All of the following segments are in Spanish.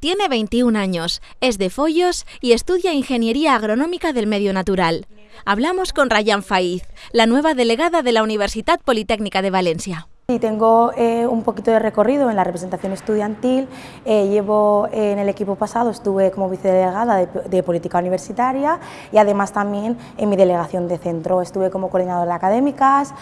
Tiene 21 años, es de Follos y estudia Ingeniería Agronómica del Medio Natural. Hablamos con Rayan Faiz, la nueva delegada de la Universidad Politécnica de Valencia. Y tengo eh, un poquito de recorrido en la representación estudiantil, eh, llevo eh, en el equipo pasado, estuve como vicedelegada de, de, política universitaria y además también en mi delegación de centro, estuve como coordinadora de académicas,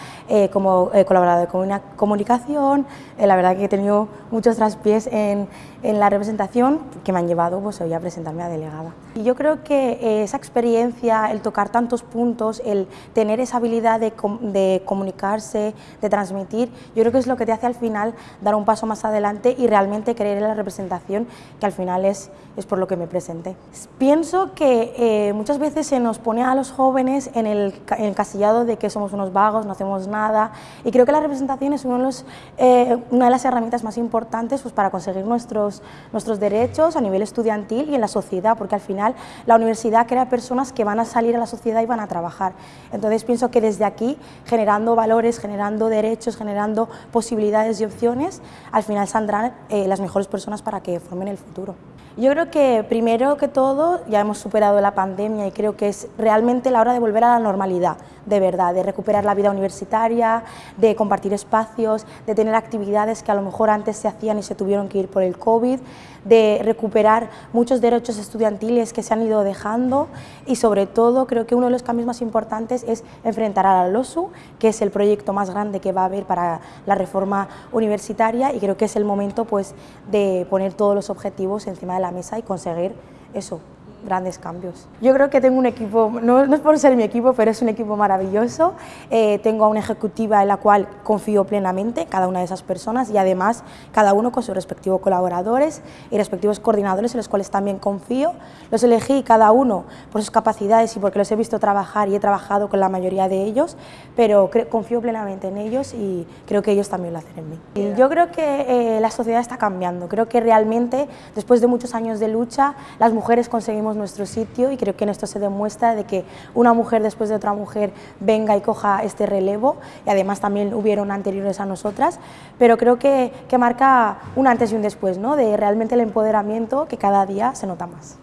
como colaboradora de comunicación, la verdad que he tenido muchos traspiés en, en, la representación que me han llevado pues, hoy a presentarme a delegada. Y yo creo que esa experiencia, el tocar tantos puntos, el tener esa habilidad de, de comunicarse, de transmitir, yo creo que es lo que te hace al final dar un paso más adelante y realmente creer en la representación, que al final es, es por lo que me presenté. Pienso que eh, muchas veces se nos pone a los jóvenes en el, en el, casillado de que somos unos vagos, no hacemos nada, y creo que la representación es uno de los, eh, una de las herramientas más importantes pues, para conseguir nuestros, nuestros derechos a nivel estudiantil y en la sociedad, porque al final la universidad crea personas que van a salir a la sociedad y van a trabajar. Entonces pienso que desde aquí, generando valores, generando derechos, generando posibilidades y opciones, al final saldrán eh, las mejores personas para que formen el futuro. Yo creo que primero que todo ya hemos superado la pandemia y creo que es realmente la hora de volver a la normalidad, de verdad, de recuperar la vida universitaria, de compartir espacios, de tener actividades que a lo mejor antes se hacían y se tuvieron que ir por el COVID, de recuperar muchos derechos estudiantiles que se han ido dejando y sobre todo creo que uno de los cambios más importantes es enfrentar a la LOSU, que es el proyecto más grande que va a haber para la reforma universitaria y creo que es el momento pues, de poner todos los objetivos encima de la mesa y conseguir eso, grandes cambios. Yo creo que tengo un equipo, no, no, es por ser mi equipo, pero es un equipo maravilloso. Eh, tengo a una ejecutiva en la cual confío plenamente, cada una de esas personas, y además cada uno con sus respectivos colaboradores y respectivos coordinadores en los cuales también confío. Los elegí cada uno por sus capacidades y porque los he visto trabajar y he trabajado con la mayoría de ellos, pero confío plenamente en ellos y creo que ellos también lo hacen en mí. Y yo creo que eh, la sociedad está cambiando, creo que realmente después de muchos años de lucha las mujeres conseguimos nuestro sitio y creo que en esto se demuestra de que una mujer después de otra mujer venga y coja este relevo y además también hubieron anteriores a nosotras, pero creo que, que marca un antes y un después, ¿no? de realmente el empoderamiento que cada día se nota más.